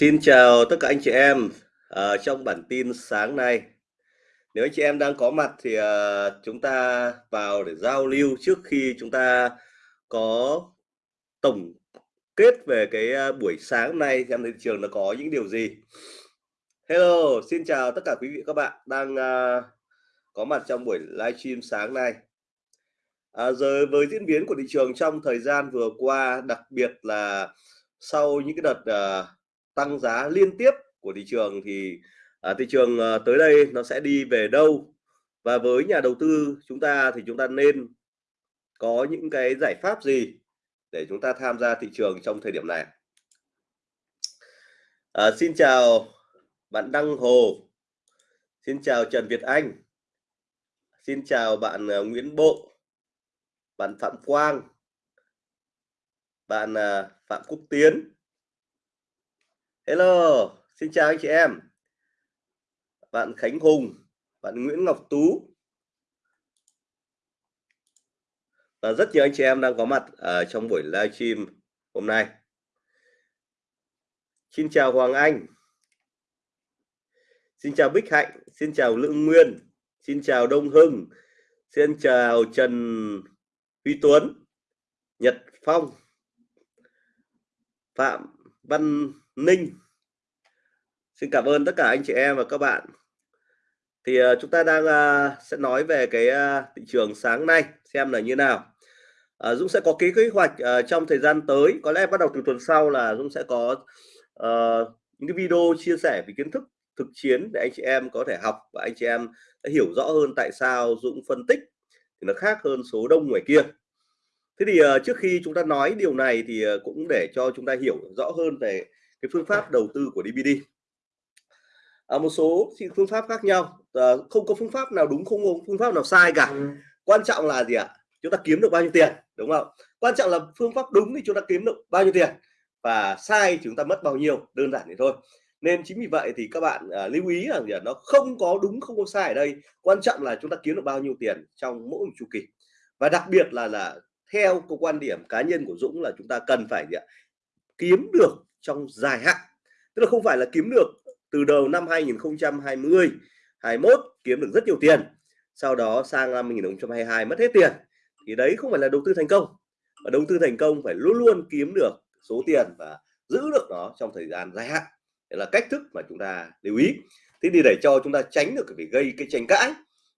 Xin chào tất cả anh chị em ờ, trong bản tin sáng nay. Nếu anh chị em đang có mặt thì ờ, chúng ta vào để giao lưu trước khi chúng ta có tổng kết về cái ờ, buổi sáng nay xem thị trường nó có những điều gì. Hello, xin chào tất cả quý vị các bạn đang ờ, có mặt trong buổi livestream sáng nay. À, giờ với diễn biến của thị trường trong thời gian vừa qua, đặc biệt là sau những cái đợt uh, tăng giá liên tiếp của thị trường thì à, thị trường à, tới đây nó sẽ đi về đâu? Và với nhà đầu tư chúng ta thì chúng ta nên có những cái giải pháp gì để chúng ta tham gia thị trường trong thời điểm này? À, xin chào bạn Đăng Hồ. Xin chào Trần Việt Anh. Xin chào bạn uh, Nguyễn Bộ. Bạn Phạm Quang. Bạn uh, Phạm Quốc Tiến. Hello, xin chào anh chị em. Bạn Khánh Hùng, bạn Nguyễn Ngọc Tú. Và rất nhiều anh chị em đang có mặt ở trong buổi livestream hôm nay. Xin chào Hoàng Anh. Xin chào Bích Hạnh, xin chào Lương Nguyên, xin chào Đông Hưng, xin chào Trần Huy Tuấn, Nhật Phong, Phạm Văn Ninh. Xin cảm ơn tất cả anh chị em và các bạn. Thì uh, chúng ta đang uh, sẽ nói về cái uh, thị trường sáng nay xem là như nào. Uh, Dũng sẽ có ký kế hoạch uh, trong thời gian tới. Có lẽ bắt đầu từ tuần sau là Dũng sẽ có uh, những cái video chia sẻ về kiến thức thực chiến để anh chị em có thể học và anh chị em sẽ hiểu rõ hơn tại sao Dũng phân tích. Thì nó khác hơn số đông ngoài kia. Thế thì uh, trước khi chúng ta nói điều này thì uh, cũng để cho chúng ta hiểu rõ hơn về cái phương pháp đầu tư của DBD à, một số phương pháp khác nhau. À, không có phương pháp nào đúng không có phương pháp nào sai cả. Ừ. quan trọng là gì ạ? Chúng ta kiếm được bao nhiêu tiền đúng không? Quan trọng là phương pháp đúng thì chúng ta kiếm được bao nhiêu tiền. Và sai chúng ta mất bao nhiêu đơn giản thế thôi. Nên chính vì vậy thì các bạn à, lưu ý rằng là nó không có đúng không có sai ở đây. Quan trọng là chúng ta kiếm được bao nhiêu tiền trong mỗi một chu kỳ. Và đặc biệt là là theo cái quan điểm cá nhân của Dũng là chúng ta cần phải gì ạ? kiếm được trong dài hạn. Tức là không phải là kiếm được từ đầu năm 2020 21 kiếm được rất nhiều tiền sau đó sang năm 2022 mất hết tiền. Thì đấy không phải là đầu tư thành công và đầu tư thành công phải luôn luôn kiếm được số tiền và giữ được nó trong thời gian dài hạn. Đấy là cách thức mà chúng ta lưu ý. Thế thì để cho chúng ta tránh được cái gây cái tranh cãi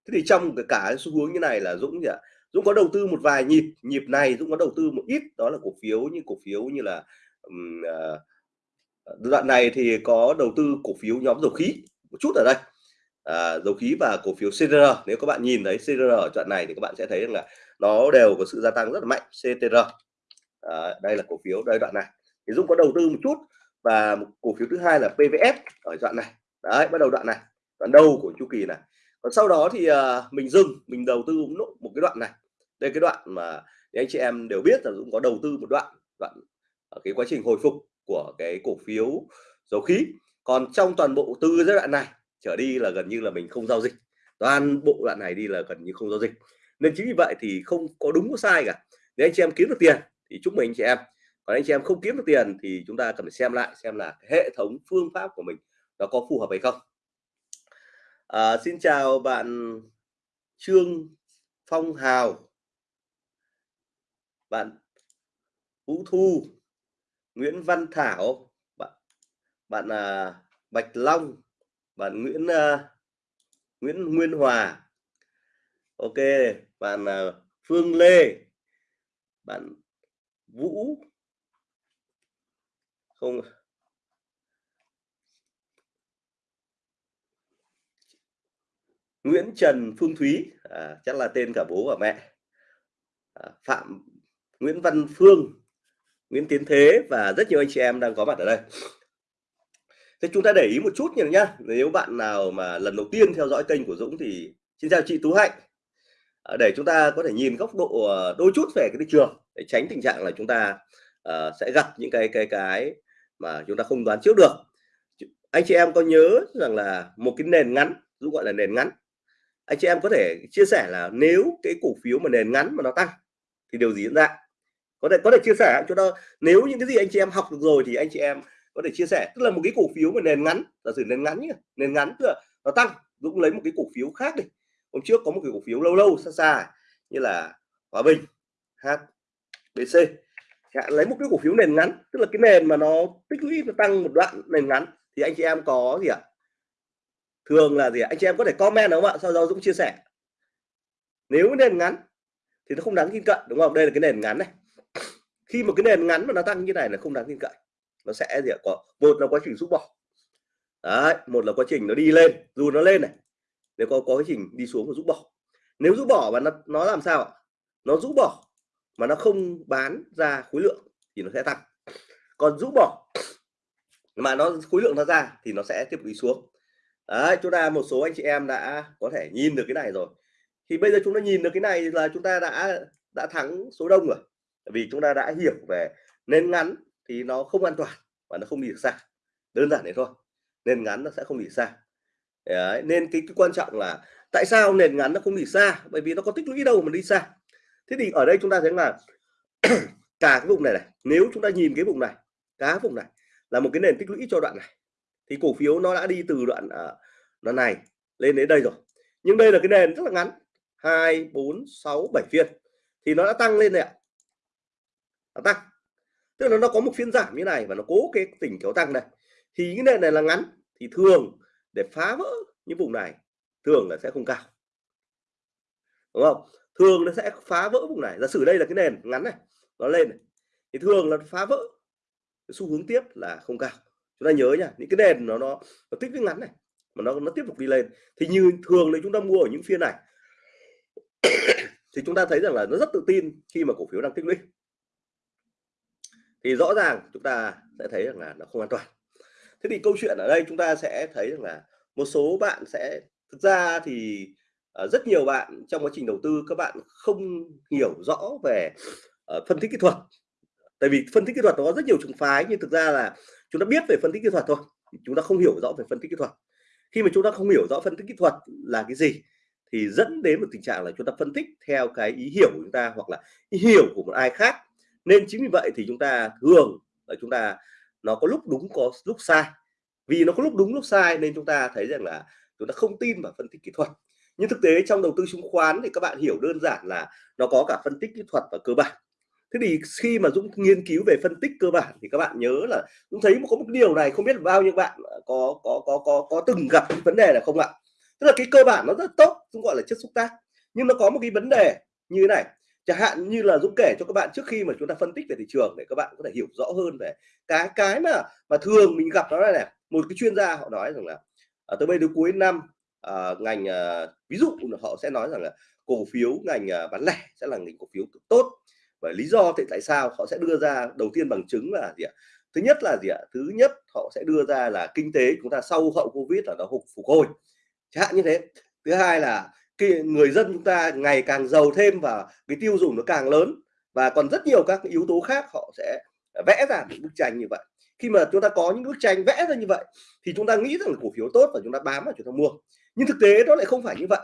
thế thì trong cái cả xu hướng như này là Dũng gì ạ? Dũng có đầu tư một vài nhịp nhịp này Dũng có đầu tư một ít đó là cổ phiếu như cổ phiếu như là um, uh, đoạn này thì có đầu tư cổ phiếu nhóm dầu khí một chút ở đây. À, dầu khí và cổ phiếu CTR nếu các bạn nhìn thấy CTR ở đoạn này thì các bạn sẽ thấy rằng là nó đều có sự gia tăng rất là mạnh CTR à, đây là cổ phiếu đây đoạn này. Thì Dũng có đầu tư một chút và một cổ phiếu thứ hai là PVF ở đoạn này. Đấy bắt đầu đoạn này đoạn đầu của chu kỳ này. Còn sau đó thì uh, mình dừng mình đầu tư một cái đoạn này. Đây cái đoạn mà anh chị em đều biết là Dũng có đầu tư một đoạn đoạn ở cái quá trình hồi phục của cái cổ phiếu dầu khí. Còn trong toàn bộ từ giai đoạn này trở đi là gần như là mình không giao dịch. Toàn bộ đoạn này đi là gần như không giao dịch. Nên chính vì vậy thì không có đúng có sai cả. Nếu anh chị em kiếm được tiền thì chúc mừng anh chị em. Còn anh chị em không kiếm được tiền thì chúng ta cần phải xem lại xem là hệ thống phương pháp của mình nó có phù hợp hay không. À, xin chào bạn Trương Phong Hào. Bạn Vũ Thu. Nguyễn Văn Thảo bạn bạn là Bạch Long bạn Nguyễn à, Nguyễn Nguyên Hòa. Ok bạn à, Phương Lê bạn Vũ. Không. Nguyễn Trần Phương Thúy à, chắc là tên cả bố và mẹ. À, Phạm Nguyễn Văn Phương. Nguyễn Tiến Thế và rất nhiều anh chị em đang có mặt ở đây. Thế chúng ta để ý một chút nhỉ nhá. Nếu bạn nào mà lần đầu tiên theo dõi kênh của Dũng thì xin chào chị Tú Hạnh. À, để chúng ta có thể nhìn góc độ ờ, đôi chút về cái thị trường để tránh tình trạng là chúng ta uh, sẽ gặp những cái cái cái mà chúng ta không đoán trước được. Anh chị em có nhớ rằng là một cái nền ngắn, Dũng gọi là nền ngắn. Anh chị em có thể chia sẻ là nếu cái cổ phiếu mà nền ngắn mà nó tăng thì điều gì diễn ra? Có thể có thể chia sẻ cho đó nếu những cái gì anh chị em học được rồi thì anh chị em có thể chia sẻ. Tức là một cái cổ phiếu mà nền ngắn, giả sử nền ngắn nhá, nền ngắn tức là nó tăng, Dũng lấy một cái cổ phiếu khác đi. Hôm trước có một cái cổ phiếu lâu lâu, xa xa, như là Hòa Bình HBC lấy một cái cổ phiếu nền ngắn, tức là cái nền mà nó tích lũy và tăng một đoạn nền ngắn, thì anh chị em có gì ạ? Thường là gì ạ? Anh chị em có thể comment đúng không ạ? Sau đó Dũng chia sẻ. Nếu nền ngắn thì nó không đáng tin cậy, đúng không? Đây là cái nền ngắn này khi một cái nền ngắn mà nó tăng như này là không đáng tin cậy. Nó sẽ gì ạ? Có, một là quá trình rút bỏ. Đấy, một là quá trình nó đi lên. Dù nó lên này, nếu có có quá trình đi xuống và rút bỏ. Nếu rút bỏ và nó nó làm sao ạ? Nó rút bỏ mà nó không bán ra khối lượng thì nó sẽ tăng. Còn rũ bỏ mà nó, khối lượng nó ra thì nó sẽ tiếp tục đi xuống. Đấy, chúng ta, một số anh chị em đã có thể nhìn được cái này rồi. Thì bây giờ chúng ta nhìn được cái này là chúng ta đã đã thắng số đông rồi vì chúng ta đã hiểu về nền ngắn thì nó không an toàn và nó không đi được xa. Đơn giản thế thôi nền ngắn nó sẽ không đi xa. Đấy, nên cái, cái quan trọng là tại sao nền ngắn nó không đi xa? Bởi vì nó có tích lũy đâu mà đi xa. Thế thì ở đây chúng ta thấy là cả cái vùng này này nếu chúng ta nhìn cái vùng này cả vùng này là một cái nền tích lũy cho đoạn này thì cổ phiếu nó đã đi từ đoạn uh, đoạn này lên đến đây rồi. Nhưng đây là cái nền rất là ngắn hai bốn sáu bảy phiên thì nó đã tăng lên này ạ nó tăng. Tức là nó có một phiên giảm như này và nó cố cái tỉnh kéo tăng này. Thì cái nền này là ngắn. Thì thường để phá vỡ những vùng này thường là sẽ không cao. Đúng không? Thường nó sẽ phá vỡ vùng này. Giả sử đây là cái nền ngắn này nó lên này thì thường là phá vỡ. Cái xu hướng tiếp là không cao. Chúng ta nhớ nha những cái nền nó nó, nó tích cái ngắn này mà nó nó tiếp tục đi lên. Thì như thường thì chúng ta mua ở những phiên này thì chúng ta thấy rằng là nó rất tự tin khi mà cổ phiếu đang tích lũy thì rõ ràng chúng ta sẽ thấy rằng là nó không an toàn. Thế thì câu chuyện ở đây chúng ta sẽ thấy rằng là một số bạn sẽ, thực ra thì ờ, rất nhiều bạn trong quá trình đầu tư, các bạn không hiểu rõ về ờ, phân tích kỹ thuật. Tại vì phân tích kỹ thuật nó có rất nhiều trường phái, nhưng thực ra là chúng ta biết về phân tích kỹ thuật thôi chúng ta không hiểu rõ về phân tích kỹ thuật. Khi mà chúng ta không hiểu rõ phân tích kỹ thuật là cái gì, thì dẫn đến một tình trạng là chúng ta phân tích theo cái ý hiểu của chúng ta, hoặc là ý hiểu của một ai khác nên chính vì vậy thì chúng ta thường là chúng ta nó có lúc đúng, có lúc sai. Vì nó có lúc đúng, lúc sai nên chúng ta thấy rằng là chúng ta không tin vào phân tích kỹ thuật. Nhưng thực tế trong đầu tư chứng khoán thì các bạn hiểu đơn giản là nó có cả phân tích kỹ thuật và cơ bản. Thế thì khi mà Dũng nghiên cứu về phân tích cơ bản thì các bạn nhớ là Dũng thấy có một điều này không biết bao nhiêu bạn có có có có có từng gặp cái vấn đề là không ạ? Tức là cái cơ bản nó rất tốt, Dũng gọi là chất xúc tác. Nhưng nó có một cái vấn đề như thế này chẳng hạn như là Dũng kể cho các bạn trước khi mà chúng ta phân tích về thị trường để các bạn có thể hiểu rõ hơn về cái cái mà mà thường mình gặp đó là này một cái chuyên gia họ nói rằng là à, tới bây giờ cuối năm à, ngành à, ví dụ họ sẽ nói rằng là cổ phiếu ngành à, bán lẻ sẽ là ngành cổ phiếu tốt. Và lý do thì tại sao họ sẽ đưa ra đầu tiên bằng chứng là gì ạ? Thứ nhất là gì ạ? Thứ nhất họ sẽ đưa ra là kinh tế chúng ta sau hậu covid là nó phục phục hồi. Chẳng hạn như thế. Thứ hai là cái người dân chúng ta ngày càng giàu thêm và cái tiêu dùng nó càng lớn. Và còn rất nhiều các yếu tố khác họ sẽ vẽ ra những bức tranh như vậy. Khi mà chúng ta có những bức tranh vẽ ra như vậy, thì chúng ta nghĩ rằng là cổ phiếu tốt và chúng ta bám vào chúng ta mua. Nhưng thực tế nó lại không phải như vậy.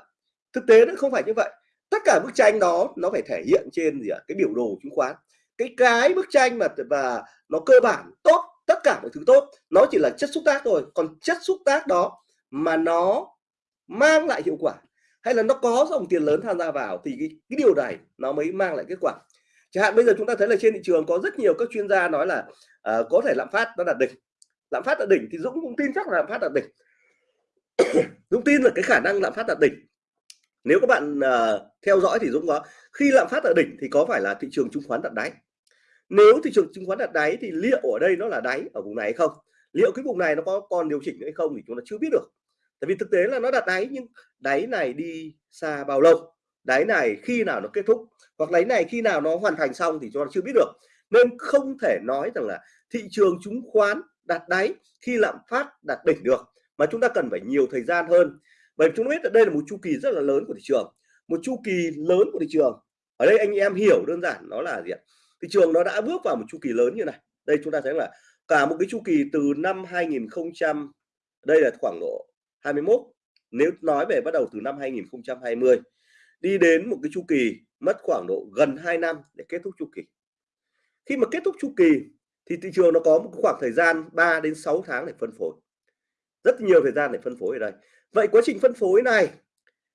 Thực tế nó không phải như vậy. Tất cả bức tranh đó nó phải thể hiện trên gì ạ? Cái biểu đồ chứng khoán. Cái cái bức tranh mà và nó cơ bản tốt, tất cả mọi thứ tốt, nó chỉ là chất xúc tác thôi. Còn chất xúc tác đó mà nó mang lại hiệu quả hay là nó có dòng tiền lớn tham gia vào thì cái, cái điều này nó mới mang lại kết quả. Chẳng hạn bây giờ chúng ta thấy là trên thị trường có rất nhiều các chuyên gia nói là uh, có thể lạm phát nó đạt đỉnh. Lạm phát đạt đỉnh thì dũng cũng tin chắc là lạm phát đạt đỉnh. Dũng tin là cái khả năng lạm phát đạt đỉnh. Nếu các bạn uh, theo dõi thì dũng có khi lạm phát ở đỉnh thì có phải là thị trường chứng khoán đạt đáy? Nếu thị trường chứng khoán đạt đáy thì liệu ở đây nó là đáy ở vùng này hay không? Liệu cái vùng này nó có còn điều chỉnh hay không thì chúng ta chưa biết được tại vì thực tế là nó đặt đáy nhưng đáy này đi xa bao lâu? Đáy này khi nào nó kết thúc? Hoặc đáy này khi nào nó hoàn thành xong thì chúng ta chưa biết được. Nên không thể nói rằng là thị trường chứng khoán đặt đáy khi lạm phát đạt đỉnh được, mà chúng ta cần phải nhiều thời gian hơn. Bởi chúng ta biết là đây là một chu kỳ rất là lớn của thị trường, một chu kỳ lớn của thị trường. Ở đây anh em hiểu đơn giản nó là gì ạ? Thị trường nó đã bước vào một chu kỳ lớn như này. Đây chúng ta thấy là cả một cái chu kỳ từ năm 2000 đây là khoảng độ 21 nếu nói về bắt đầu từ năm 2020 đi đến một cái chu kỳ mất khoảng độ gần 2 năm để kết thúc chu kỳ. Khi mà kết thúc chu kỳ thì thị trường nó có một khoảng thời gian 3 đến 6 tháng để phân phối. Rất nhiều thời gian để phân phối ở đây. Vậy quá trình phân phối này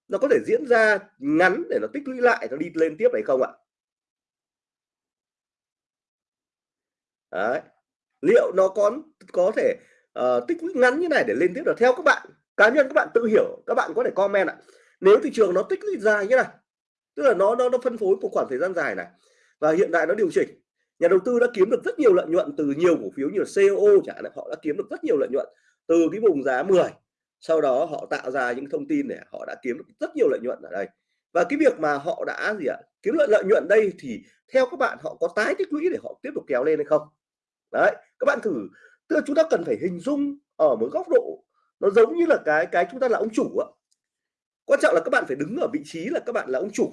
nó có thể diễn ra ngắn để nó tích lũy lại nó đi lên tiếp hay không ạ? Đấy. liệu nó có có thể uh, tích lũy ngắn như này để lên tiếp được? Theo các bạn cá nhân các bạn tự hiểu, các bạn có thể comment ạ. Nếu thị trường nó tích lũy dài như này, tức là nó nó nó phân phối một khoảng thời gian dài này, và hiện tại nó điều chỉnh, nhà đầu tư đã kiếm được rất nhiều lợi nhuận từ nhiều cổ phiếu như là CO chẳng hạn, họ đã kiếm được rất nhiều lợi nhuận từ cái vùng giá 10 sau đó họ tạo ra những thông tin để họ đã kiếm được rất nhiều lợi nhuận ở đây. Và cái việc mà họ đã gì ạ, kiếm lợi lợi nhuận đây thì theo các bạn họ có tái tích lũy để họ tiếp tục kéo lên hay không? Đấy, các bạn thử, tức là chúng ta cần phải hình dung ở một góc độ nó giống như là cái cái chúng ta là ông chủ á. Quan trọng là các bạn phải đứng ở vị trí là các bạn là ông chủ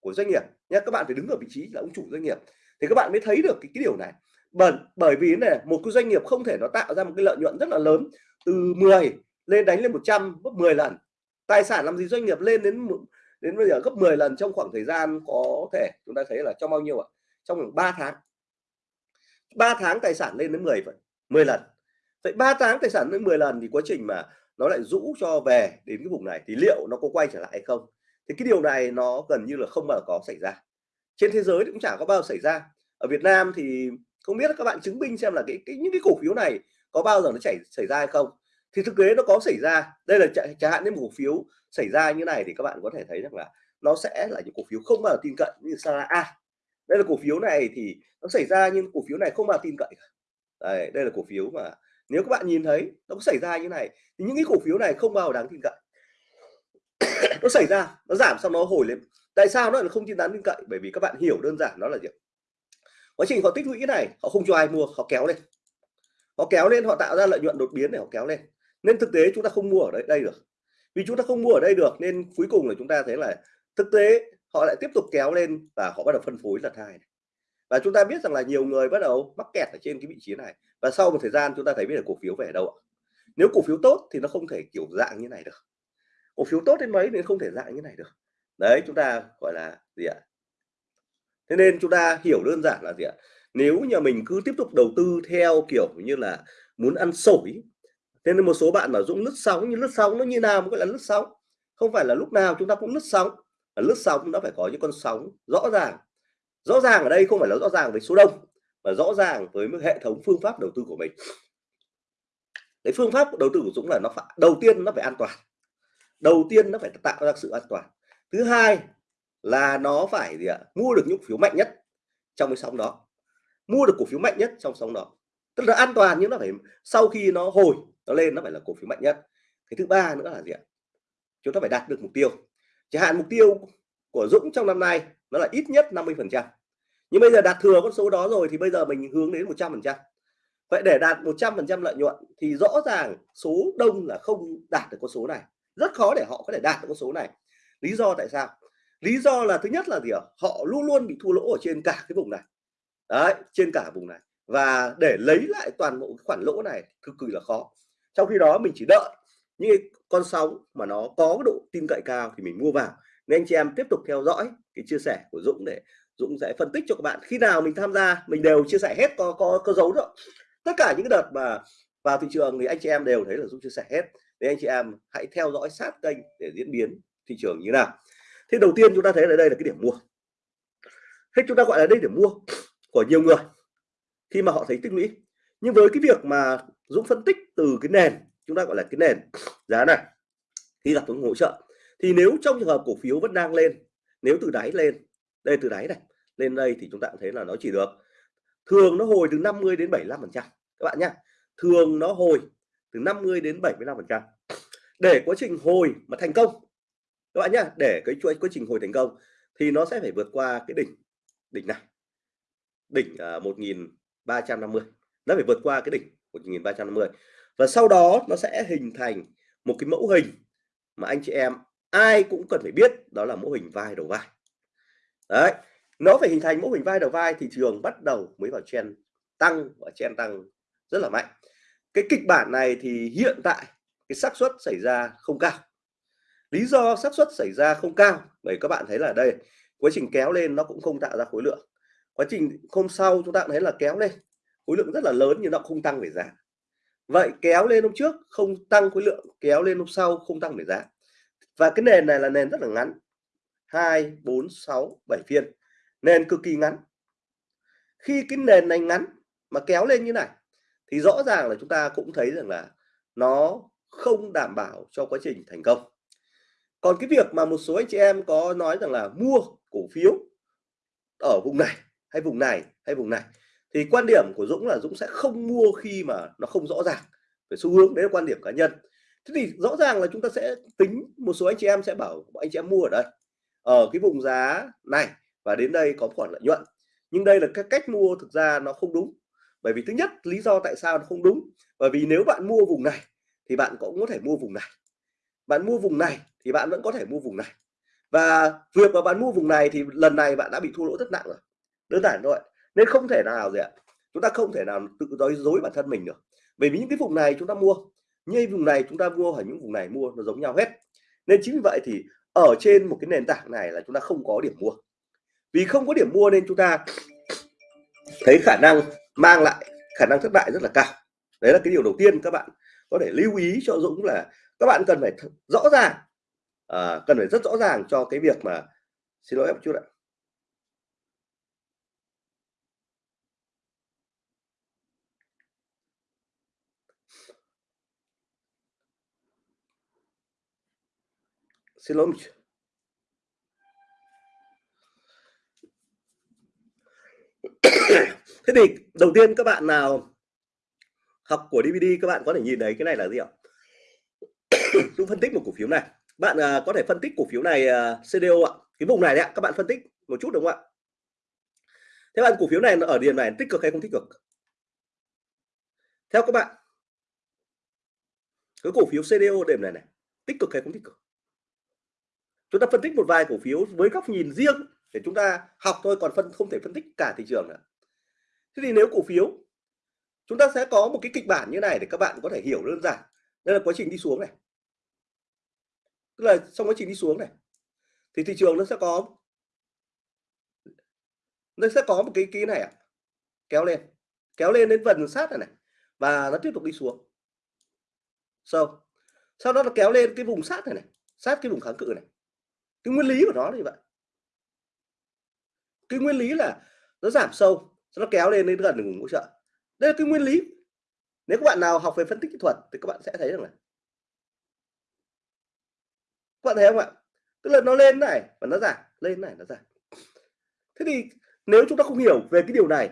của doanh nghiệp nha. Các bạn phải đứng ở vị trí là ông chủ doanh nghiệp. Thì các bạn mới thấy được cái, cái điều này. Bởi bởi vì này một cái doanh nghiệp không thể nó tạo ra một cái lợi nhuận rất là lớn. Từ 10 lên đánh lên 100 gấp 10 lần. Tài sản làm gì doanh nghiệp lên đến đến bây giờ gấp 10 lần trong khoảng thời gian có thể? Chúng ta thấy là trong bao nhiêu ạ? Trong khoảng 3 tháng. 3 tháng tài sản lên đến 10 10 lần vậy 3 tháng tài sản lên 10 lần thì quá trình mà nó lại rũ cho về đến cái vùng này thì liệu nó có quay trở lại hay không? Thì cái điều này nó gần như là không bao giờ có xảy ra. Trên thế giới cũng chả có bao giờ xảy ra. Ở Việt Nam thì không biết các bạn chứng minh xem là cái, cái những cái cổ phiếu này có bao giờ nó chảy xảy ra hay không. Thì thực tế nó có xảy ra. Đây là chẳng hạn những cổ phiếu xảy ra như này thì các bạn có thể thấy rằng là nó sẽ là những cổ phiếu không bao giờ tin cậy như Sara A. Đây là cổ phiếu này thì nó xảy ra nhưng cổ phiếu này không bao giờ tin cậy đây, đây là cổ phiếu mà nếu các bạn nhìn thấy nó có xảy ra như này thì những cái cổ phiếu này không bao giờ đáng tin cậy. Nó xảy ra nó giảm xong nó hồi lên. Tại sao nó là không tin đáng tin cậy? Bởi vì các bạn hiểu đơn giản nó là gì quá trình họ tích lũy này họ không cho ai mua họ kéo lên. Họ kéo lên họ tạo ra lợi nhuận đột biến để họ kéo lên. Nên thực tế chúng ta không mua ở đây, đây được. Vì chúng ta không mua ở đây được nên cuối cùng là chúng ta thấy là thực tế họ lại tiếp tục kéo lên và họ bắt đầu phân phối lần hai và chúng ta biết rằng là nhiều người bắt đầu mắc kẹt ở trên cái vị trí này. Và sau một thời gian chúng ta thấy biết là cổ phiếu về đâu ạ? Nếu cổ phiếu tốt thì nó không thể kiểu dạng như này được. Cổ phiếu tốt đến mấy thì không thể dạng như này được. Đấy, chúng ta gọi là gì ạ? Thế nên chúng ta hiểu đơn giản là gì ạ? Nếu nhà mình cứ tiếp tục đầu tư theo kiểu như là muốn ăn sổi, thế nên một số bạn mà dũng lướt sóng như lướt sóng nó như nào mới gọi là lướt sóng. Không phải là lúc nào chúng ta cũng lướt sóng. Lướt sóng nó phải có những con sóng rõ ràng rõ ràng ở đây không phải là rõ ràng với số đông, mà rõ ràng với hệ thống phương pháp đầu tư của mình. Cái phương pháp đầu tư của Dũng là nó phải, đầu tiên nó phải an toàn. Đầu tiên nó phải tạo ra sự an toàn. Thứ hai là nó phải gì ạ? Mua được những phiếu mạnh nhất trong cái sóng đó. Mua được cổ phiếu mạnh nhất trong sóng đó. Tức là an toàn nhưng nó phải, sau khi nó hồi, nó lên nó phải là cổ phiếu mạnh nhất. Cái thứ ba nữa là gì ạ? Chúng ta phải đạt được mục tiêu. Chẳng hạn mục tiêu của Dũng trong năm nay nó là ít nhất 50 phần trăm. Nhưng bây giờ đạt thừa con số đó rồi thì bây giờ mình hướng đến 100 phần trăm. Vậy để đạt 100 phần trăm lợi nhuận thì rõ ràng số đông là không đạt được con số này. Rất khó để họ có thể đạt được con số này. Lý do tại sao? Lý do là thứ nhất là gì ạ? Họ luôn luôn bị thua lỗ ở trên cả cái vùng này. Đấy, trên cả vùng này. Và để lấy lại toàn bộ khoản lỗ này cực kỳ là khó. Trong khi đó mình chỉ đợi những con sóng mà nó có độ tin cậy cao thì mình mua vào nên anh chị em tiếp tục theo dõi cái chia sẻ của Dũng để Dũng sẽ phân tích cho các bạn. Khi nào mình tham gia, mình đều chia sẻ hết, có có có dấu rồi tất cả những cái đợt mà vào thị trường thì anh chị em đều thấy là Dũng chia sẻ hết. Nên anh chị em hãy theo dõi sát kênh để diễn biến thị trường như nào. Thế đầu tiên chúng ta thấy là đây là cái điểm mua. Thế chúng ta gọi là đây điểm mua của nhiều người khi mà họ thấy tích lũy. Nhưng với cái việc mà Dũng phân tích từ cái nền, chúng ta gọi là cái nền giá này khi gặp những hỗ trợ thì nếu trong trường hợp cổ phiếu vẫn đang lên nếu từ đáy lên đây từ đáy này lên đây thì chúng ta cũng thấy là nó chỉ được thường nó hồi từ 50 đến 75 phần trăm các bạn nhé thường nó hồi từ 50 đến 75 phần trăm. Để quá trình hồi mà thành công các bạn nhé để cái chuỗi quá trình hồi thành công thì nó sẽ phải vượt qua cái đỉnh đỉnh này. Đỉnh à, uh, 1350 nó phải vượt qua cái đỉnh 1350 và sau đó nó sẽ hình thành một cái mẫu hình mà anh chị em ai cũng cần phải biết đó là mô hình vai đầu vai. Đấy, nó phải hình thành mô hình vai đầu vai thị trường bắt đầu mới vào chen tăng và chen tăng rất là mạnh. Cái kịch bản này thì hiện tại cái xác suất xảy ra không cao. Lý do xác suất xảy ra không cao, bởi các bạn thấy là đây, quá trình kéo lên nó cũng không tạo ra khối lượng. Quá trình hôm sau chúng ta thấy là kéo lên, khối lượng rất là lớn nhưng nó không tăng về giá. Vậy kéo lên hôm trước không tăng khối lượng, kéo lên hôm sau không tăng về giá và cái nền này là nền rất là ngắn. 2 4 6 7 phiên. Nền cực kỳ ngắn. Khi cái nền này ngắn mà kéo lên như này, thì rõ ràng là chúng ta cũng thấy rằng là nó không đảm bảo cho quá trình thành công. Còn cái việc mà một số anh chị em có nói rằng là mua cổ phiếu ở vùng này hay vùng này hay vùng này, thì quan điểm của Dũng là Dũng sẽ không mua khi mà nó không rõ ràng về xu hướng. Đấy là quan điểm cá nhân thế thì rõ ràng là chúng ta sẽ tính, một số anh chị em sẽ bảo anh chị em mua ở đây. Ở cái vùng giá này, và đến đây có khoản lợi nhuận. Nhưng đây là cái cách mua thực ra nó không đúng. Bởi vì thứ nhất, lý do tại sao nó không đúng. Bởi vì nếu bạn mua vùng này, thì bạn cũng có thể mua vùng này. Bạn mua vùng này, thì bạn vẫn có thể mua vùng này. Và việc mà bạn mua vùng này, thì lần này bạn đã bị thua lỗ rất nặng rồi. Đơn giản thôi. Nên không thể nào gì ạ. Chúng ta không thể nào tự dối dối bản thân mình được. Bởi vì những cái vùng này chúng ta mua như vùng này chúng ta mua ở những vùng này mua nó giống nhau hết. Nên chính vì vậy thì ở trên một cái nền tảng này là chúng ta không có điểm mua. Vì không có điểm mua nên chúng ta thấy khả năng mang lại khả năng thất bại rất là cao. Đấy là cái điều đầu tiên các bạn có thể lưu ý cho Dũng là các bạn cần phải rõ ràng à, cần phải rất rõ ràng cho cái việc mà xin lỗi em chút ạ. Xin lỗi thế thì đầu tiên các bạn nào học của DVD các bạn có thể nhìn thấy cái này là gì ạ? Chúng phân tích một cổ phiếu này. Bạn à, có thể phân tích cổ phiếu này à, CDO ạ. Cái vùng này đấy các bạn phân tích một chút đúng không ạ? Thế bạn cổ phiếu này ở điểm này tích cực hay không tích cực? Theo các bạn cái cổ phiếu CDO điểm này này tích cực hay không tích cực? Chúng ta phân tích một vài cổ phiếu với góc nhìn riêng để chúng ta học thôi còn phân không thể phân tích cả thị trường nữa. Thế thì nếu cổ phiếu chúng ta sẽ có một cái kịch bản như này để các bạn có thể hiểu đơn giản. Đây là quá trình đi xuống này. Tức là trong quá trình đi xuống này thì thị trường nó sẽ có nó sẽ có một cái ký này à, kéo lên kéo lên đến vần sát này này và nó tiếp tục đi xuống. Sâu sau đó nó kéo lên cái vùng sát này này sát cái vùng kháng cự này cái nguyên lý của nó là như vậy. Cái nguyên lý là nó giảm sâu nó kéo lên đến gần vùng hỗ trợ. Đây là cái nguyên lý. Nếu các bạn nào học về phân tích kỹ thuật thì các bạn sẽ thấy rằng là các bạn thấy không ạ? Tức là nó lên này và nó giảm, lên này, nó giảm. Thế thì nếu chúng ta không hiểu về cái điều này,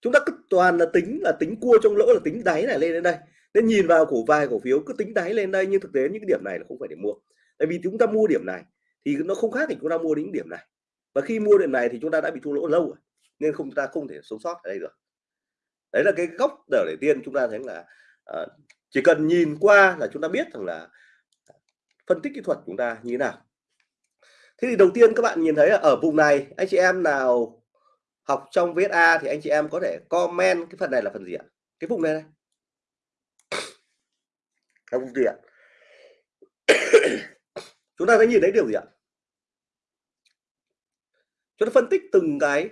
chúng ta cứ toàn là tính là tính cua trong lỗ, là tính đáy này lên đến đây. Nên nhìn vào cổ vài cổ phiếu, cứ tính đáy lên đây. Nhưng thực tế những cái điểm này là không phải để mua. Tại vì chúng ta mua điểm này thì nó không khác thì chúng ta mua đến điểm này. Và khi mua điểm này thì chúng ta đã bị thua lỗ lâu rồi nên không chúng ta không thể sống sót ở đây được. Đấy là cái góc đầu tiên chúng ta thấy là uh, chỉ cần nhìn qua là chúng ta biết rằng là phân tích kỹ thuật chúng ta như thế nào. Thế thì đầu tiên các bạn nhìn thấy là ở vùng này anh chị em nào học trong VSA thì anh chị em có thể comment cái phần này là phần gì ạ? Cái vùng này này cái vùng gì ạ? Chúng ta sẽ nhìn thấy điều gì ạ? Chúng ta phân tích từng cái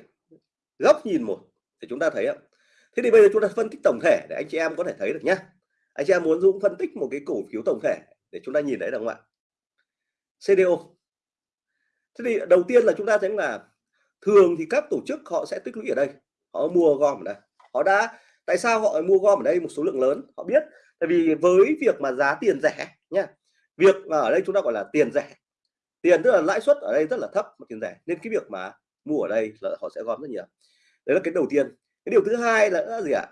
góc nhìn một để chúng ta thấy ạ. Thế thì bây giờ chúng ta phân tích tổng thể để anh chị em có thể thấy được nhá. Anh chị em muốn dũng phân tích một cái cổ phiếu tổng thể để chúng ta nhìn thấy được không ạ? CDO thế thì đầu tiên là chúng ta thấy là thường thì các tổ chức họ sẽ tích lũy ở đây, họ mua gom ở đây. Họ đã, tại sao họ mua gom ở đây? Một số lượng lớn, họ biết. Tại vì với việc mà giá tiền rẻ nhá. việc mà ở đây chúng ta gọi là tiền rẻ tiền tức là lãi suất ở đây rất là thấp, mà tiền rẻ, nên cái việc mà mua ở đây là họ sẽ gom rất nhiều. Đấy là cái đầu tiên. Cái điều thứ hai là gì ạ?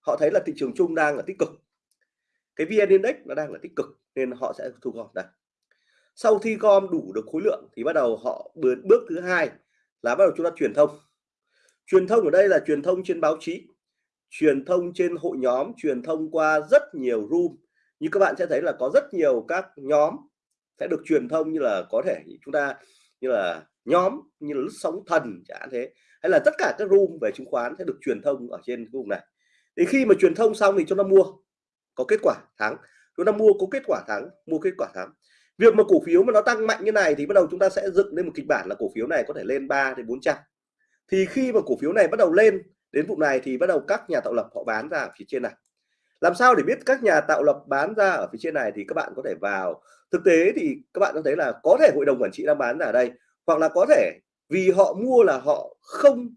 Họ thấy là thị trường chung đang là tích cực. Cái vn index nó đang là tích cực, nên họ sẽ thu gom. Đây. Sau khi gom đủ được khối lượng thì bắt đầu họ bước bước thứ hai là bắt đầu chúng ta truyền thông. Truyền thông ở đây là truyền thông trên báo chí, truyền thông trên hội nhóm, truyền thông qua rất nhiều room. Như các bạn sẽ thấy là có rất nhiều các nhóm sẽ được truyền thông như là có thể chúng ta như là nhóm, như là lướt sóng thần chẳng hạn thế. Hay là tất cả các room về chứng khoán sẽ được truyền thông ở trên vùng này. Thì khi mà truyền thông xong thì chúng ta mua, có kết quả thắng. Chúng ta mua, có kết quả thắng, mua kết quả thắng. Việc mà cổ phiếu mà nó tăng mạnh như này thì bắt đầu chúng ta sẽ dựng lên một kịch bản là cổ phiếu này có thể lên 3 đến 400 thì khi mà cổ phiếu này bắt đầu lên đến vùng này thì bắt đầu các nhà tạo lập họ bán ra ở phía trên này làm sao để biết các nhà tạo lập bán ra ở phía trên này thì các bạn có thể vào. Thực tế thì các bạn có thấy là có thể hội đồng quản trị đang bán ra ở đây hoặc là có thể vì họ mua là họ không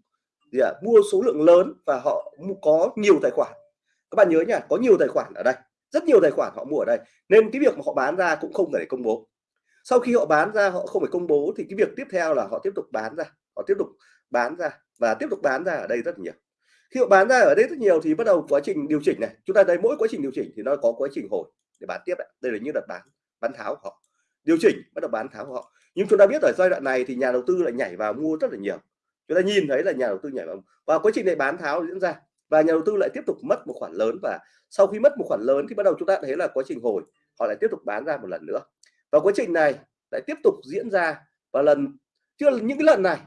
gì à, mua số lượng lớn và họ có nhiều tài khoản. Các bạn nhớ nhá có nhiều tài khoản ở đây rất nhiều tài khoản họ mua ở đây. Nên cái việc mà họ bán ra cũng không phải công bố. Sau khi họ bán ra họ không phải công bố thì cái việc tiếp theo là họ tiếp tục bán ra họ tiếp tục bán ra và tiếp tục bán ra ở đây rất nhiều khi họ bán ra ở đây rất nhiều thì bắt đầu quá trình điều chỉnh này. Chúng ta thấy mỗi quá trình điều chỉnh thì nó có quá trình hồi để bán tiếp đấy đây là như đợt bán bán tháo của họ. Điều chỉnh bắt đầu bán tháo của họ. Nhưng chúng ta biết ở giai đoạn này thì nhà đầu tư lại nhảy vào mua rất là nhiều. Chúng ta nhìn thấy là nhà đầu tư nhảy vào và quá trình này bán tháo diễn ra. Và nhà đầu tư lại tiếp tục mất một khoản lớn. Và sau khi mất một khoản lớn thì bắt đầu chúng ta thấy là quá trình hồi họ lại tiếp tục bán ra một lần nữa. Và quá trình này lại tiếp tục diễn ra và lần chưa những cái lần này.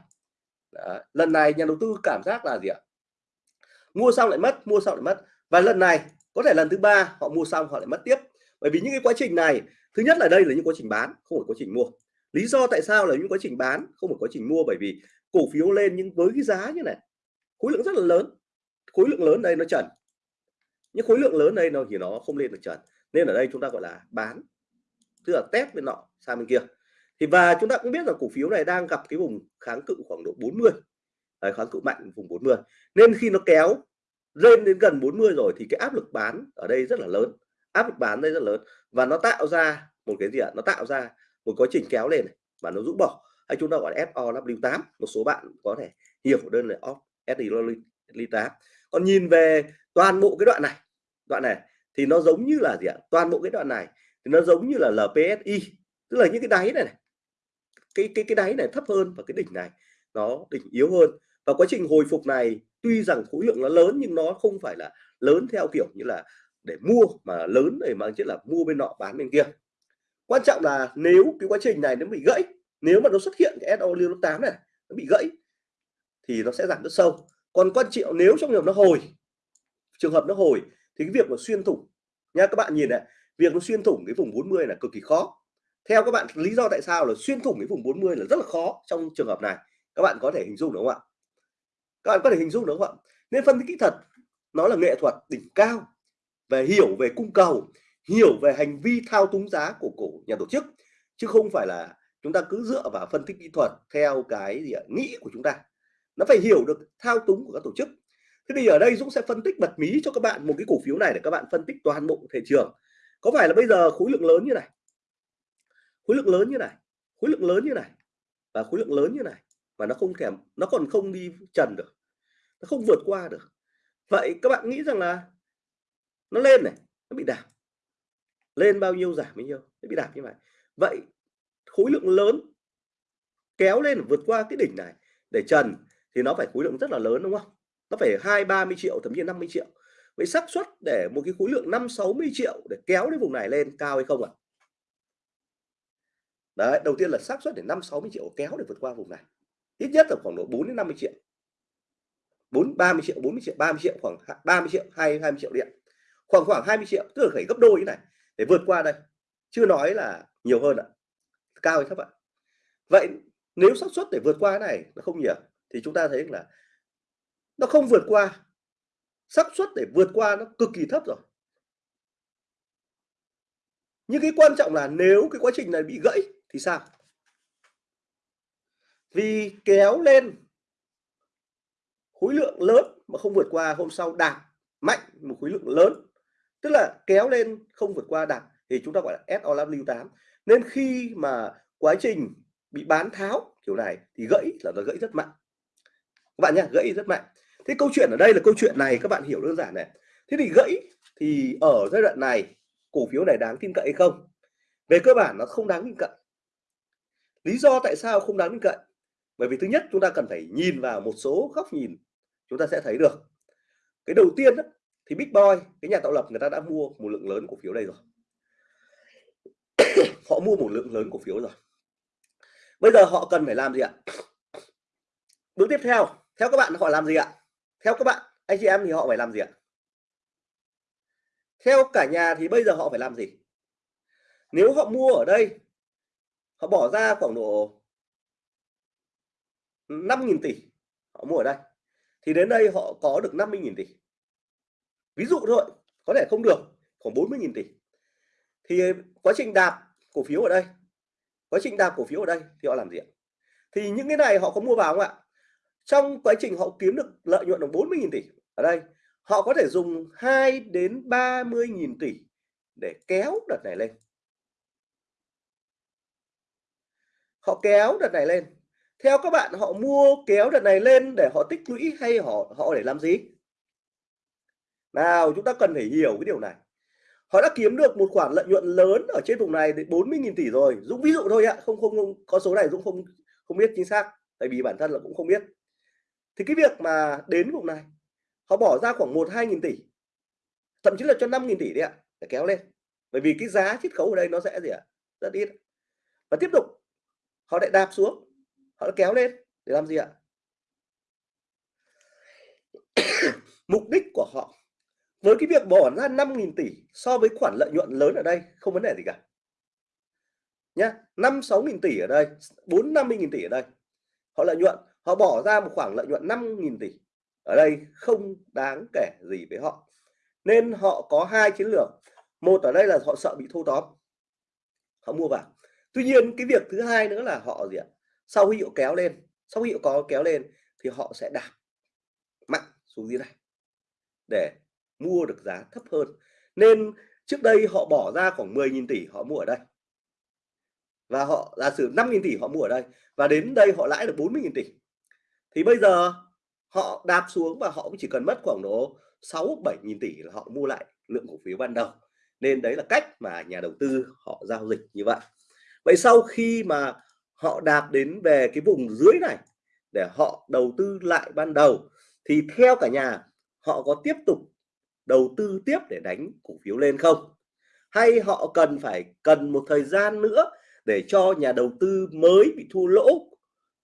Đó, lần này nhà đầu tư cảm giác là gì ạ? Mua xong lại mất, mua xong lại mất. Và lần này, có thể lần thứ ba họ mua xong, họ lại mất tiếp. Bởi vì những cái quá trình này, thứ nhất là đây là những quá trình bán, không phải quá trình mua. Lý do tại sao là những quá trình bán, không phải quá trình mua? Bởi vì cổ phiếu lên nhưng với cái giá như này, khối lượng rất là lớn. Khối lượng lớn đây nó trần. Những khối lượng lớn đây nó thì nó không lên được trần. Nên ở đây chúng ta gọi là bán. Tức là test bên nọ, sang bên kia. Thì và chúng ta cũng biết là cổ phiếu này đang gặp cái vùng kháng cự khoảng độ 40 Đấy, kháng cự mạnh vùng 40 nên khi nó kéo lên đến gần 40 rồi thì cái áp lực bán ở đây rất là lớn. Áp lực bán đây rất lớn và nó tạo ra một cái gì ạ? Nó tạo ra một quá trình kéo lên này, và nó rũ bỏ. Hay chúng ta gọi là SOW8 một số bạn có thể hiểu đơn là off SW8 còn nhìn về toàn bộ cái đoạn này đoạn này thì nó giống như là gì ạ? Toàn bộ cái đoạn này thì nó giống như là LPSI tức là những cái đáy này, này cái cái cái đáy này thấp hơn và cái đỉnh này nó đỉnh yếu hơn và quá trình hồi phục này, tuy rằng khối lượng nó lớn nhưng nó không phải là lớn theo kiểu như là để mua mà lớn để mang chất là mua bên nọ bán bên kia. Quan trọng là nếu cái quá trình này nó bị gãy, nếu mà nó xuất hiện cái SO lưu 8 này, nó bị gãy, thì nó sẽ giảm rất sâu. Còn quan trọng nếu trong trường hợp nó hồi, trường hợp nó hồi thì cái việc mà xuyên thủng, nha, các bạn nhìn này, việc nó xuyên thủng cái vùng 40 là cực kỳ khó. Theo các bạn, lý do tại sao là xuyên thủng cái vùng 40 là rất là khó trong trường hợp này, các bạn có thể hình dung đúng không ạ? Các bạn có thể hình dung đúng không ạ? Nên phân tích kỹ thuật, nó là nghệ thuật đỉnh cao về hiểu về cung cầu, hiểu về hành vi thao túng giá của cổ nhà tổ chức, chứ không phải là chúng ta cứ dựa vào phân tích kỹ thuật theo cái gì ạ? Nghĩ của chúng ta. Nó phải hiểu được thao túng của các tổ chức. Thế thì ở đây Dũng sẽ phân tích bật mí cho các bạn một cái cổ phiếu này để các bạn phân tích toàn bộ thị trường. Có phải là bây giờ khối lượng lớn như này? Khối lượng lớn như này, khối lượng lớn như này và khối lượng lớn như này mà nó không thèm, nó còn không đi trần được, nó không vượt qua được. Vậy các bạn nghĩ rằng là nó lên này, nó bị đảo lên bao nhiêu giảm bao nhiêu, nó bị đảo như vậy. Vậy khối lượng lớn kéo lên vượt qua cái đỉnh này để trần thì nó phải khối lượng rất là lớn, đúng không? Nó phải hai, ba mươi triệu, thậm chí 50 triệu. Với xác suất để một cái khối lượng 5 60 triệu để kéo đến vùng này lên cao hay không ạ? À? đấy, đầu tiên là xác suất để 5 60 triệu kéo để vượt qua vùng này ít nhất là khoảng độ 4 đến 50 triệu. 4 30 triệu 40 triệu 30 triệu, khoảng 30 triệu hay 20 triệu điện. Khoảng khoảng 20 triệu, tức là phải gấp đôi như này, để vượt qua đây. Chưa nói là nhiều hơn ạ. Cao hay thấp ạ? Vậy nếu xác suất để vượt qua cái này nó không nhiều, thì chúng ta thấy là nó không vượt qua. Xác suất để vượt qua nó cực kỳ thấp rồi. Nhưng cái quan trọng là nếu cái quá trình này bị gãy thì sao? Vì kéo lên khối lượng lớn mà không vượt qua hôm sau đạt mạnh một khối lượng lớn. Tức là kéo lên không vượt qua đạt thì chúng ta gọi là SOW8 nên khi mà quá trình bị bán tháo kiểu này thì gãy là nó gãy rất mạnh. Các bạn nhé gãy rất mạnh. Thế câu chuyện ở đây là câu chuyện này, các bạn hiểu đơn giản này. Thế thì gãy thì ở giai đoạn này, cổ phiếu này đáng tin cậy hay không? Về cơ bản nó không đáng tin cậy. Lý do tại sao không đáng tin cậy? Bởi vì thứ nhất chúng ta cần phải nhìn vào một số góc nhìn chúng ta sẽ thấy được. Cái đầu tiên đó, thì Big Boy cái nhà tạo lập người ta đã mua một lượng lớn cổ phiếu đây rồi. Họ mua một lượng lớn cổ phiếu rồi. Bây giờ họ cần phải làm gì ạ? Bước tiếp theo theo các bạn họ làm gì ạ? Theo các bạn anh chị em thì họ phải làm gì ạ? Theo cả nhà thì bây giờ họ phải làm gì? Nếu họ mua ở đây họ bỏ ra khoảng độ 5.000 tỷ họ mua ở đây. Thì đến đây họ có được 50.000 tỷ. Ví dụ thôi, có thể không được, khoảng 40.000 tỷ. Thì quá trình đạp cổ phiếu ở đây, quá trình đạp cổ phiếu ở đây thì họ làm gì ạ? Thì những cái này họ có mua vào không ạ? Trong quá trình họ kiếm được lợi nhuận được 40.000 tỷ ở đây, họ có thể dùng 2 đến 30.000 tỷ để kéo đợt này lên. Họ kéo đợt này lên theo các bạn họ mua kéo đợt này lên để họ tích lũy hay họ họ để làm gì? Nào chúng ta cần phải hiểu cái điều này. Họ đã kiếm được một khoản lợi nhuận lớn ở trên vùng này đến 40.000 tỷ rồi. Dũng ví dụ thôi ạ không, không không có số này Dũng không không biết chính xác tại vì bản thân là cũng không biết. Thì cái việc mà đến vùng này họ bỏ ra khoảng một hai nghìn tỷ thậm chí là cho 5 nghìn tỷ đấy ạ để kéo lên. Bởi vì cái giá chiết khấu ở đây nó sẽ gì ạ? Rất ít. Và tiếp tục họ lại đạp xuống họ đã kéo lên để làm gì ạ? Mục đích của họ, với cái việc bỏ ra 5.000 tỷ so với khoản lợi nhuận lớn ở đây, không vấn đề gì cả. Nhá 5 6.000 tỷ ở đây 4 50.000 tỷ ở đây. Họ lợi nhuận, họ bỏ ra một khoảng lợi nhuận 5.000 tỷ ở đây không đáng kể gì với họ. Nên họ có hai chiến lược. Một ở đây là họ sợ bị thâu tóm. Họ mua vào. Tuy nhiên cái việc thứ hai nữa là họ gì ạ? Sau khi họ kéo lên, sau khi họ có kéo lên thì họ sẽ đạp mạnh xuống dưới này để mua được giá thấp hơn. Nên trước đây họ bỏ ra khoảng 10.000 tỷ họ mua ở đây và họ, giả sử 5.000 tỷ họ mua ở đây và đến đây họ lãi được 40.000 tỷ thì bây giờ họ đạp xuống và họ cũng chỉ cần mất khoảng độ 6 7.000 tỷ là họ mua lại lượng cổ phiếu ban đầu. Nên đấy là cách mà nhà đầu tư họ giao dịch như vậy. Vậy sau khi mà họ đạp đến về cái vùng dưới này để họ đầu tư lại ban đầu, thì theo cả nhà, họ có tiếp tục đầu tư tiếp để đánh cổ phiếu lên không? Hay họ cần phải cần một thời gian nữa để cho nhà đầu tư mới bị thua lỗ?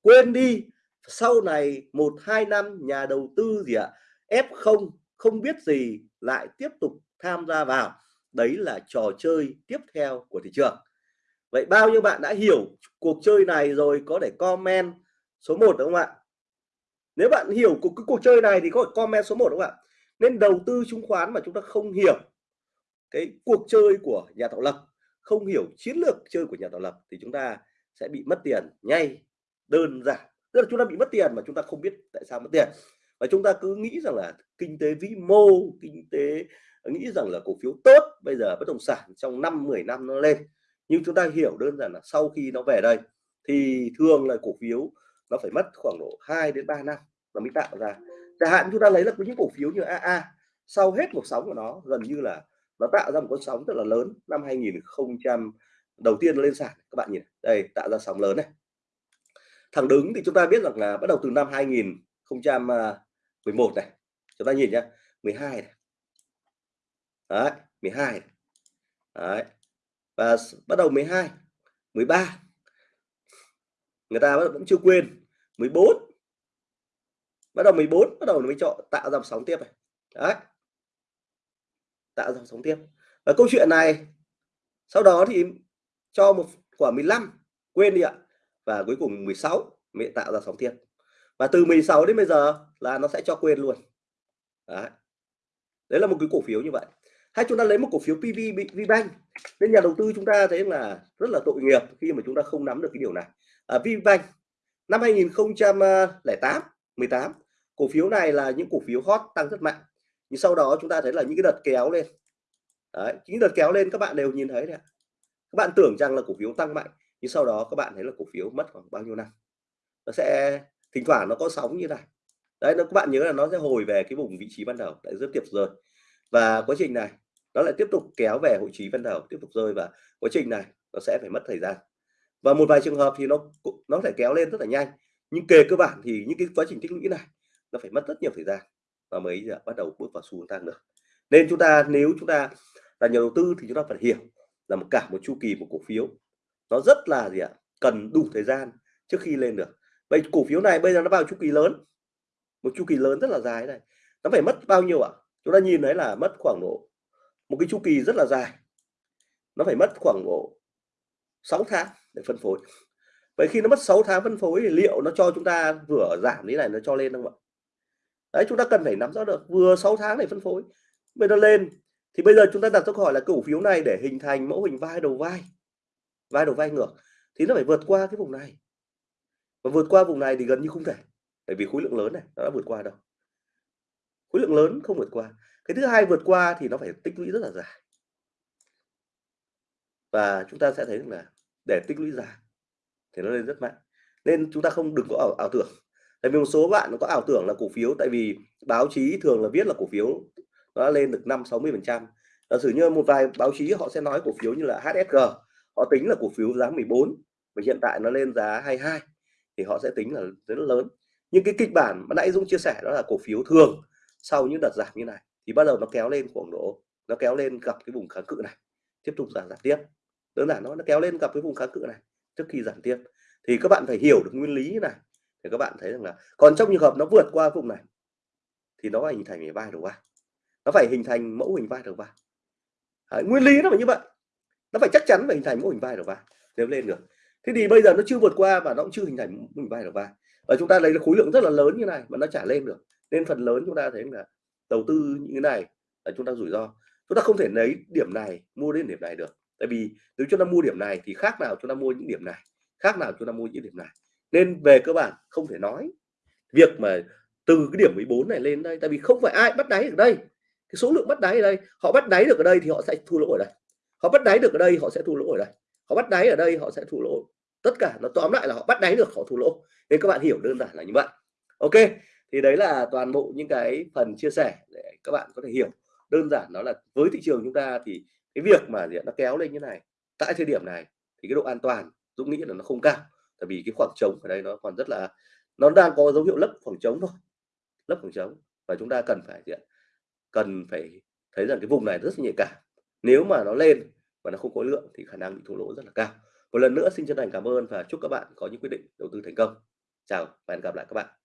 Quên đi, sau này một, hai năm nhà đầu tư gì ạ, f không không biết gì lại tiếp tục tham gia vào. Đấy là trò chơi tiếp theo của thị trường vậy bao nhiêu bạn đã hiểu cuộc chơi này rồi có để comment số 1 đúng không ạ? Nếu bạn hiểu cuộc, cái cuộc chơi này thì có comment số 1 đúng không ạ? Nên đầu tư chứng khoán mà chúng ta không hiểu cái cuộc chơi của nhà tạo lập, không hiểu chiến lược chơi của nhà tạo lập thì chúng ta sẽ bị mất tiền ngay đơn giản. Tức là chúng ta bị mất tiền mà chúng ta không biết tại sao mất tiền. Và chúng ta cứ nghĩ rằng là kinh tế vĩ mô, kinh tế, nghĩ rằng là cổ phiếu tốt, bây giờ bất động sản trong năm 10 năm nó lên nhưng chúng ta hiểu đơn giản là sau khi nó về đây, thì thường là cổ phiếu nó phải mất khoảng độ 2 đến 3 năm nó mới tạo ra. Chẳng hạn chúng ta lấy là những cổ phiếu như AA sau hết một sóng của nó, gần như là nó tạo ra một con sóng rất là lớn. Năm 2000 đầu tiên lên sàn, các bạn nhìn đây, tạo ra sóng lớn này. Thẳng đứng thì chúng ta biết rằng là bắt đầu từ năm 2011 này. Chúng ta nhìn nhá 12 này. Đấy 12 này. đấy và bắt đầu 12 13 người ta vẫn chưa quên. 14 bắt đầu 14 bắt đầu mới chọn tạo dòng sóng tiếp này. Đấy. Tạo dòng sóng tiếp. Và câu chuyện này sau đó thì cho một quả 15 quên đi ạ. Và cuối cùng 16 mới tạo ra sóng tiếp. Và từ 16 đến bây giờ là nó sẽ cho quên luôn. Đấy, đấy là một cái cổ phiếu như vậy hay chúng ta lấy một cổ phiếu PV VBank nên nhà đầu tư chúng ta thấy là rất là tội nghiệp khi mà chúng ta không nắm được cái điều này. À, VBank năm 2008 18 cổ phiếu này là những cổ phiếu hot tăng rất mạnh. Nhưng sau đó chúng ta thấy là những cái đợt kéo lên. Đấy, những đợt kéo lên các bạn đều nhìn thấy đấy các bạn tưởng rằng là cổ phiếu tăng mạnh nhưng sau đó các bạn thấy là cổ phiếu mất khoảng bao nhiêu năm. Nó sẽ thỉnh thoảng nó có sóng như này. Đấy nó các bạn nhớ là nó sẽ hồi về cái vùng vị trí ban đầu. Lại rất tiếp rồi và quá trình này, nó lại tiếp tục kéo về hội trí ban đầu tiếp tục rơi và quá trình này, nó sẽ phải mất thời gian. Và một vài trường hợp thì nó nó thể kéo lên rất là nhanh. Nhưng kề cơ bản thì những cái quá trình tích lũy này, nó phải mất rất nhiều thời gian và mới giờ bắt đầu bước vào xu hướng tăng được nên chúng ta, nếu chúng ta là nhà đầu tư thì chúng ta phải hiểu là một cả một chu kỳ một cổ phiếu, nó rất là gì ạ, cần đủ thời gian trước khi lên được. Vậy cổ phiếu này bây giờ nó vào chu kỳ lớn, một chu kỳ lớn rất là dài này, nó phải mất bao nhiêu ạ? Chúng ta nhìn thấy là mất khoảng độ một cái chu kỳ rất là dài. Nó phải mất khoảng độ 6 tháng để phân phối. Vậy khi nó mất 6 tháng phân phối thì liệu nó cho chúng ta vừa giảm thế này nó cho lên không ạ? Đấy, chúng ta cần phải nắm rõ được, vừa 6 tháng để phân phối, bây giờ lên thì bây giờ chúng ta đặt câu hỏi là cổ phiếu này để hình thành mẫu hình vai đầu vai vai đầu vai ngược thì nó phải vượt qua cái vùng này. Và vượt qua vùng này thì gần như không thể, bởi vì khối lượng lớn này nó đã vượt qua đâu khối lượng lớn không vượt qua. Cái thứ hai vượt qua thì nó phải tích lũy rất là dài. Và chúng ta sẽ thấy là để tích lũy dài thì nó lên rất mạnh. Nên chúng ta không đừng có ảo, ảo tưởng. Tại vì một số bạn có ảo tưởng là cổ phiếu tại vì báo chí thường là viết là cổ phiếu nó lên được 5 60 phần trăm. Giả sử như một vài báo chí họ sẽ nói cổ phiếu như là HSG họ tính là cổ phiếu giá 14 và hiện tại nó lên giá 22 thì họ sẽ tính là rất lớn. Nhưng cái kịch bản mà nãy Dũng chia sẻ đó là cổ phiếu thường sau những đợt giảm như này thì bắt đầu nó kéo lên khoảng độ nó kéo lên gặp cái vùng kháng cự này tiếp tục giảm giảm tiếp. Đơn giản nó nó kéo lên gặp cái vùng kháng cự này trước khi giảm tiếp. Thì các bạn phải hiểu được nguyên lý này thì các bạn thấy rằng là còn trong trường hợp nó vượt qua vùng này thì nó phải hình thành vai đầu vai. Nó phải hình thành mẫu hình vai đầu vai. Đấy, nguyên lý nó phải như vậy. Nó phải chắc chắn phải hình thành mẫu hình vai đầu vai. Nếu lên được. Thế thì bây giờ nó chưa vượt qua và nó cũng chưa hình thành mẫu hình vai đầu vai. Và chúng ta lấy khối lượng rất là lớn như này mà nó trả lên được nên phần lớn chúng ta thấy là đầu tư như thế này là chúng ta rủi ro. Chúng ta không thể lấy điểm này mua đến điểm này được. Tại vì nếu chúng ta mua điểm này thì khác nào chúng ta mua những điểm này, khác nào chúng ta mua những điểm này. Nên về cơ bản không thể nói việc mà từ cái điểm 14 này lên đây, tại vì không phải ai bắt đáy ở đây. Cái số lượng bắt đáy ở đây, họ bắt đáy được ở đây thì họ sẽ thua lỗ ở đây. Họ bắt đáy được ở đây, họ sẽ thua lỗ ở đây. Họ bắt đáy ở đây, họ sẽ thua lỗ. Tất cả nó tóm lại là họ bắt đáy được, họ thua lỗ. Nên các bạn hiểu đơn giản là như vậy. Ok thì đấy là toàn bộ những cái phần chia sẻ để các bạn có thể hiểu. Đơn giản đó là với thị trường chúng ta thì cái việc mà nó kéo lên như này, tại thời điểm này thì cái độ an toàn Dũng nghĩ là nó không cao. Tại vì cái khoảng trống ở đây nó còn rất là, nó đang có dấu hiệu lấp khoảng trống thôi, lấp khoảng trống. Và chúng ta cần phải gì cần phải thấy rằng cái vùng này rất là nhạy cảm. Nếu mà nó lên và nó không có lượng thì khả năng bị thua lỗ rất là cao. Một lần nữa, xin chân thành cảm ơn và chúc các bạn có những quyết định đầu tư thành công. Chào và hẹn gặp lại các bạn.